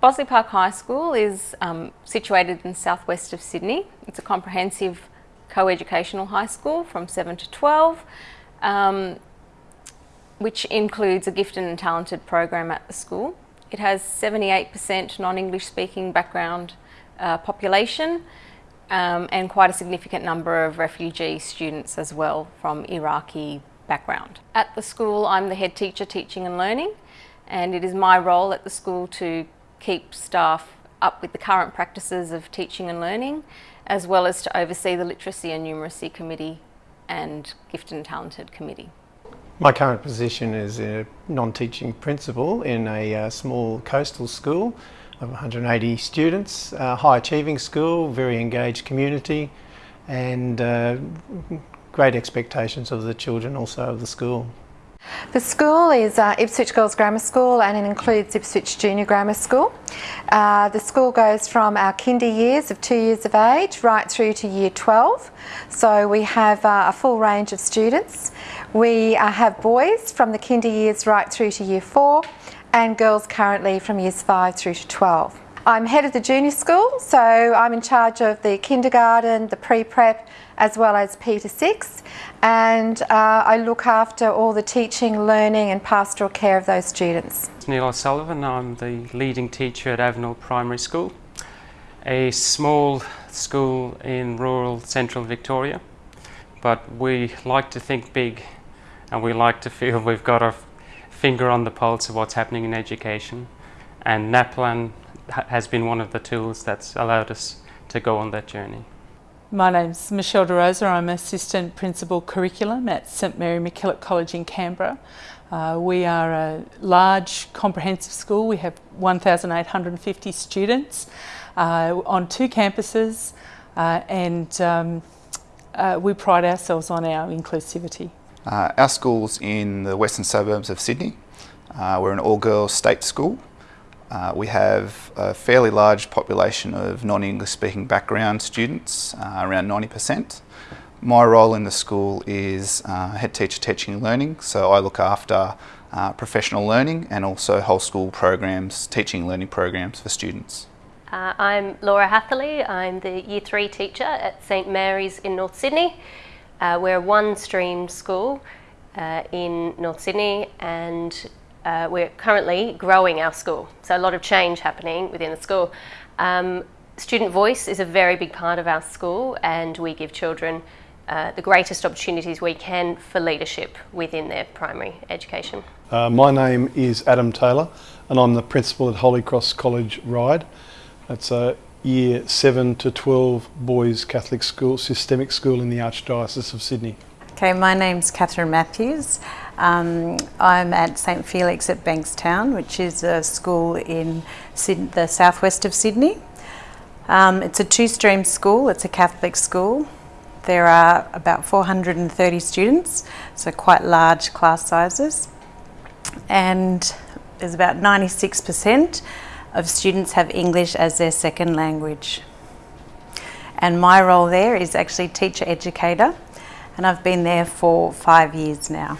Bossley Park High School is um, situated in southwest of Sydney. It's a comprehensive co-educational high school from 7 to 12, um, which includes a gifted and talented program at the school. It has 78% non-English speaking background uh, population um, and quite a significant number of refugee students as well from Iraqi background. At the school I'm the head teacher teaching and learning and it is my role at the school to keep staff up with the current practices of teaching and learning, as well as to oversee the Literacy and Numeracy Committee and Gifted and Talented Committee. My current position is a non-teaching principal in a uh, small coastal school 180 students, a high achieving school, very engaged community and uh, great expectations of the children also of the school. The school is uh, Ipswich Girls Grammar School and it includes Ipswich Junior Grammar School. Uh, the school goes from our kinder years of two years of age right through to year 12. So we have uh, a full range of students. We uh, have boys from the kinder years right through to year 4 and girls currently from years 5 through to 12. I'm head of the junior school, so I'm in charge of the kindergarten, the pre-prep, as well as P to 6, and uh, I look after all the teaching, learning and pastoral care of those students. Neil O'Sullivan, I'm the leading teacher at Avenel Primary School, a small school in rural central Victoria, but we like to think big and we like to feel we've got our finger on the pulse of what's happening in education and NAPLAN has been one of the tools that's allowed us to go on that journey. My name's Michelle DeRosa. I'm Assistant Principal Curriculum at St Mary MacKillop College in Canberra. Uh, we are a large comprehensive school. We have 1,850 students uh, on two campuses uh, and um, uh, we pride ourselves on our inclusivity. Uh, our school's in the western suburbs of Sydney. Uh, we're an all-girls state school uh, we have a fairly large population of non-English speaking background students, uh, around 90%. My role in the school is uh, head teacher teaching and learning, so I look after uh, professional learning and also whole school programs, teaching and learning programs for students. I'm Laura Hatherley, I'm the Year 3 teacher at St Mary's in North Sydney. Uh, we're a one-stream school in North Sydney and uh, we're currently growing our school, so a lot of change happening within the school. Um, student voice is a very big part of our school and we give children uh, the greatest opportunities we can for leadership within their primary education. Uh, my name is Adam Taylor and I'm the principal at Holy Cross College Ryde. It's a year 7 to 12 boys Catholic school, systemic school in the Archdiocese of Sydney. Okay, my name's Catherine Matthews. Um, I'm at St Felix at Bankstown, which is a school in the southwest of Sydney. Um, it's a two-stream school, it's a Catholic school. There are about 430 students, so quite large class sizes. And there's about 96% of students have English as their second language. And my role there is actually teacher educator and I've been there for five years now.